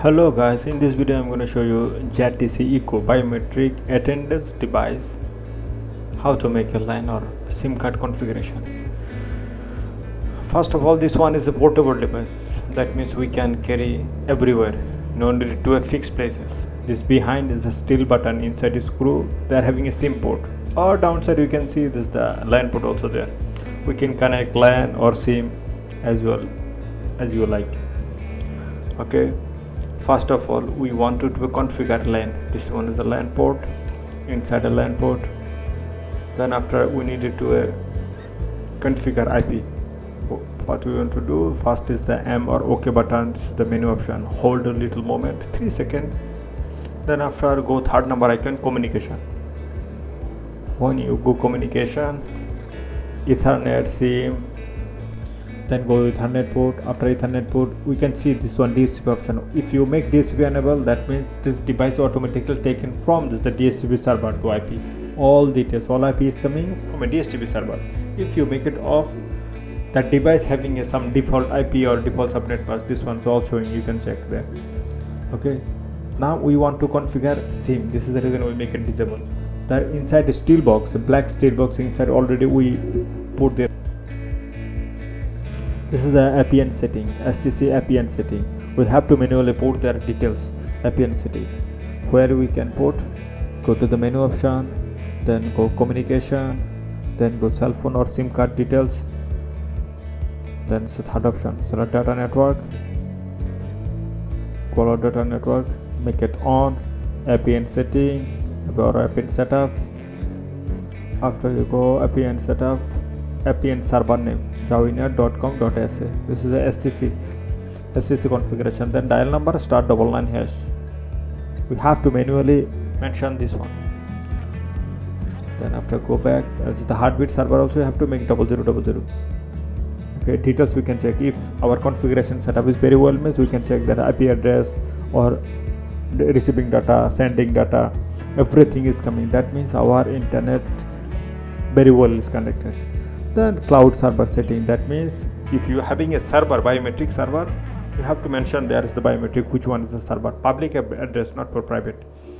Hello guys, in this video I'm going to show you ZKTeco biometric attendance device. How to make a line or SIM card configuration. First of all this one is a portable device. That means we can carry everywhere. No need to a fixed places. This behind is the steel button inside is screw. They are having a SIM port. Or downside you can see this the line port also there. We can connect LAN or SIM as well as you like. Okay first of all we want to configure LAN. This one is the LAN port inside the LAN port. Then after we needed to uh, configure IP what we want to do first is the M or OK button. This is the menu option. Hold a little moment 3 second then after go third number icon communication. When you go communication ethernet sim then go to ethernet port. After ethernet port we can see this one DHCP option. If you make DHCP enable that means this device automatically taken from this the DHCP server to IP all details all IP is coming from a DHCP server. If you make it off that device having a, some default IP or default subnet path this one's all showing. You can check there. Okay? Now we want to configure SIM. This is the reason we make it disable. That inside the steel box a black steel box inside already we put there this is the APN setting STC APN setting. We have to manually put their details APN setting where we can put go to the menu option then go communication then go cell phone or SIM card details. Then it's the third option select data network color data network make it on APN setting or APN setup. After you go APN setup APN server name jawalnet.com.sa this is the stc stc configuration. Then dial number start double nine hash. We have to manually mention this one. Then after go back as the heartbeat server also you have to make double zero double zero. Okay details we can check. If our configuration setup is very well means we can check that ip address or receiving data sending data everything is coming. That means our internet very well is connected then cloud server setting. That means if you are having a server biometric server you have to mention there is the biometric which one is the server. Public address not for private